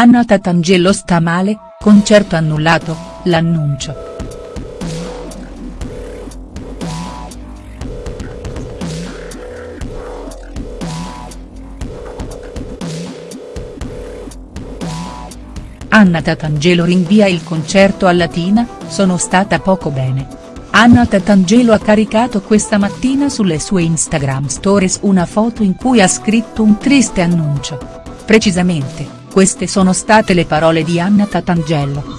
Anna Tatangelo sta male, concerto annullato, l'annuncio. Anna Tatangelo rinvia il concerto a Latina, sono stata poco bene. Anna Tatangelo ha caricato questa mattina sulle sue Instagram stories una foto in cui ha scritto un triste annuncio. Precisamente, queste sono state le parole di Anna Tatangelo.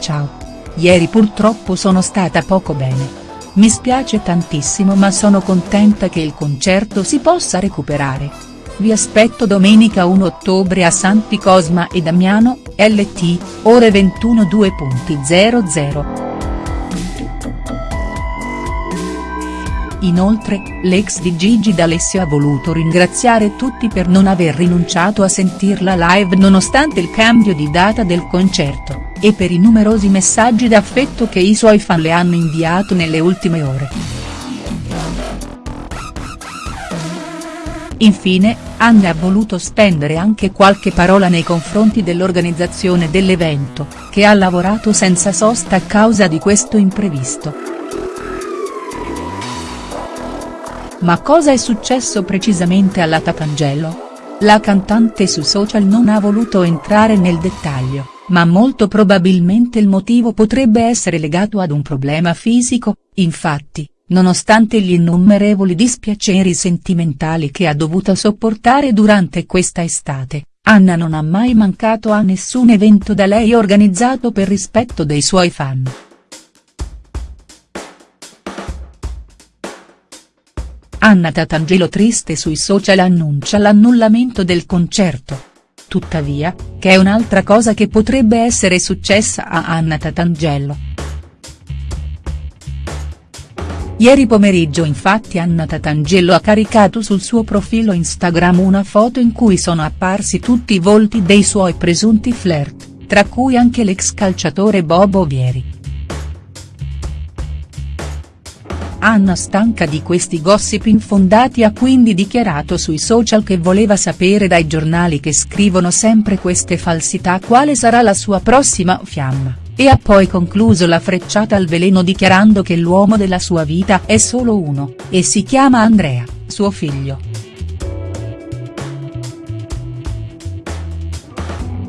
Ciao. Ieri purtroppo sono stata poco bene. Mi spiace tantissimo ma sono contenta che il concerto si possa recuperare. Vi aspetto domenica 1 ottobre a Santi Cosma e Damiano, LT, ore 21.00. Inoltre, l'ex di Gigi D'Alessio ha voluto ringraziare tutti per non aver rinunciato a sentirla live nonostante il cambio di data del concerto, e per i numerosi messaggi d'affetto che i suoi fan le hanno inviato nelle ultime ore. Infine, Anna ha voluto spendere anche qualche parola nei confronti dell'organizzazione dell'evento, che ha lavorato senza sosta a causa di questo imprevisto. Ma cosa è successo precisamente alla Tatangelo? La cantante su social non ha voluto entrare nel dettaglio, ma molto probabilmente il motivo potrebbe essere legato ad un problema fisico, infatti, nonostante gli innumerevoli dispiaceri sentimentali che ha dovuto sopportare durante questa estate, Anna non ha mai mancato a nessun evento da lei organizzato per rispetto dei suoi fan. Anna Tatangelo triste sui social annuncia l'annullamento del concerto. Tuttavia, che è un'altra cosa che potrebbe essere successa a Anna Tatangelo. Ieri pomeriggio infatti Anna Tatangelo ha caricato sul suo profilo Instagram una foto in cui sono apparsi tutti i volti dei suoi presunti flirt, tra cui anche l'ex calciatore Bobo Vieri. Anna stanca di questi gossip infondati ha quindi dichiarato sui social che voleva sapere dai giornali che scrivono sempre queste falsità quale sarà la sua prossima fiamma e ha poi concluso la frecciata al veleno dichiarando che l'uomo della sua vita è solo uno, e si chiama Andrea, suo figlio.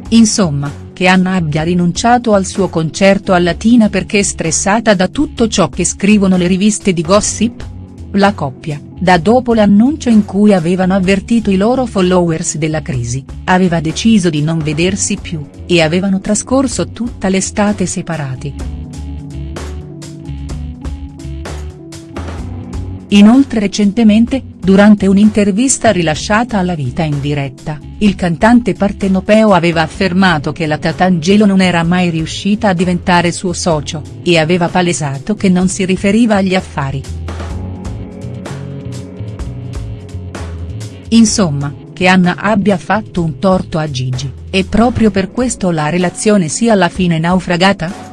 Insomma, che Anna abbia rinunciato al suo concerto a Latina perché stressata da tutto ciò che scrivono le riviste di gossip? La coppia, da dopo l'annuncio in cui avevano avvertito i loro followers della crisi, aveva deciso di non vedersi più, e avevano trascorso tutta l'estate separati. Inoltre recentemente, durante un'intervista rilasciata alla Vita in diretta, il cantante partenopeo aveva affermato che la Tatangelo non era mai riuscita a diventare suo socio, e aveva palesato che non si riferiva agli affari. Insomma, che Anna abbia fatto un torto a Gigi, e proprio per questo la relazione sia alla fine naufragata?.